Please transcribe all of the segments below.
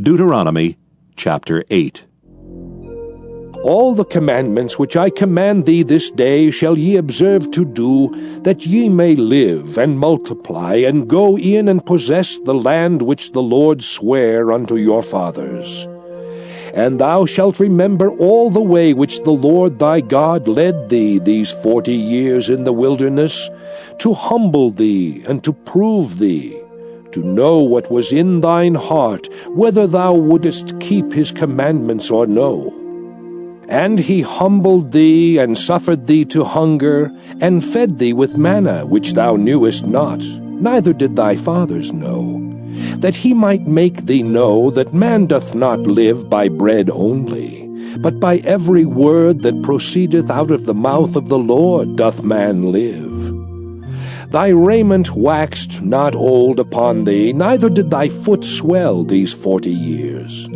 Deuteronomy chapter 8. All the commandments which I command thee this day shall ye observe to do, that ye may live and multiply, and go in and possess the land which the Lord sware unto your fathers. And thou shalt remember all the way which the Lord thy God led thee these forty years in the wilderness, to humble thee and to prove thee to know what was in thine heart, whether thou wouldest keep his commandments or no. And he humbled thee, and suffered thee to hunger, and fed thee with manna which thou knewest not, neither did thy fathers know, that he might make thee know that man doth not live by bread only, but by every word that proceedeth out of the mouth of the Lord doth man live. Thy raiment waxed not old upon thee, neither did thy foot swell these forty years.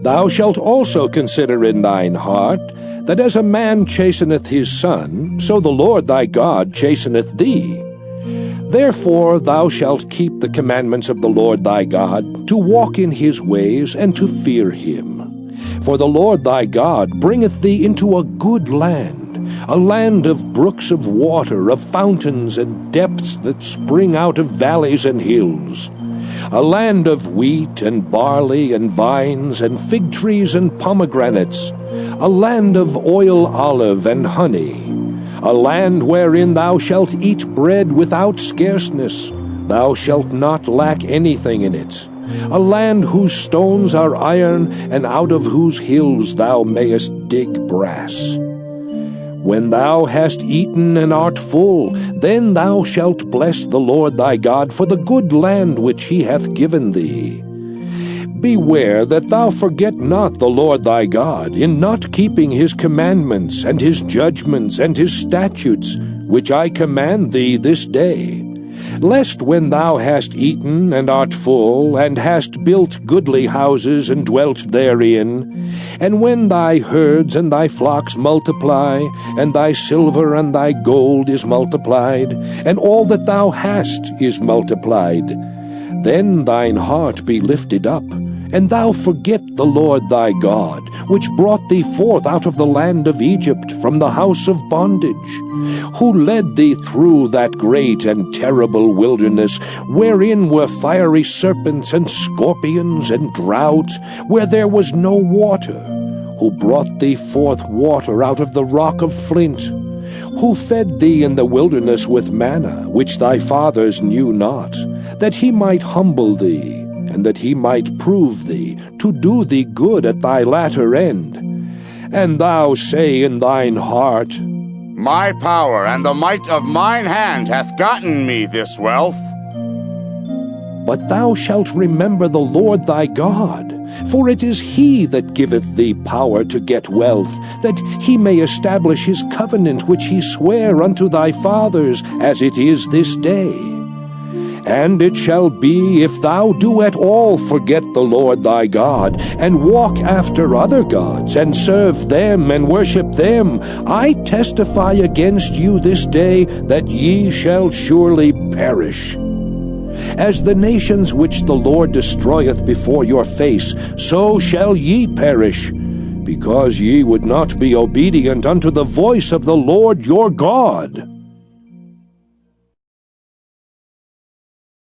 Thou shalt also consider in thine heart, that as a man chasteneth his son, so the Lord thy God chasteneth thee. Therefore thou shalt keep the commandments of the Lord thy God, to walk in his ways, and to fear him. For the Lord thy God bringeth thee into a good land, a land of brooks of water, of fountains and depths that spring out of valleys and hills, a land of wheat and barley and vines and fig trees and pomegranates, a land of oil olive and honey, a land wherein thou shalt eat bread without scarceness, thou shalt not lack anything in it, a land whose stones are iron, and out of whose hills thou mayest dig brass. When thou hast eaten and art full, then thou shalt bless the Lord thy God for the good land which he hath given thee. Beware that thou forget not the Lord thy God in not keeping his commandments and his judgments and his statutes, which I command thee this day lest when thou hast eaten and art full, and hast built goodly houses and dwelt therein, and when thy herds and thy flocks multiply, and thy silver and thy gold is multiplied, and all that thou hast is multiplied, then thine heart be lifted up, and thou forget the Lord thy God, which brought thee forth out of the land of Egypt from the house of bondage, who led thee through that great and terrible wilderness, wherein were fiery serpents and scorpions and drought, where there was no water, who brought thee forth water out of the rock of flint, who fed thee in the wilderness with manna, which thy fathers knew not, that he might humble thee, and that he might prove thee, to do thee good at thy latter end. And thou say in thine heart, My power and the might of mine hand hath gotten me this wealth. But thou shalt remember the Lord thy God, for it is he that giveth thee power to get wealth, that he may establish his covenant which he sware unto thy fathers, as it is this day. And it shall be, if thou do at all forget the Lord thy God, and walk after other gods, and serve them, and worship them, I testify against you this day that ye shall surely perish. As the nations which the Lord destroyeth before your face, so shall ye perish, because ye would not be obedient unto the voice of the Lord your God.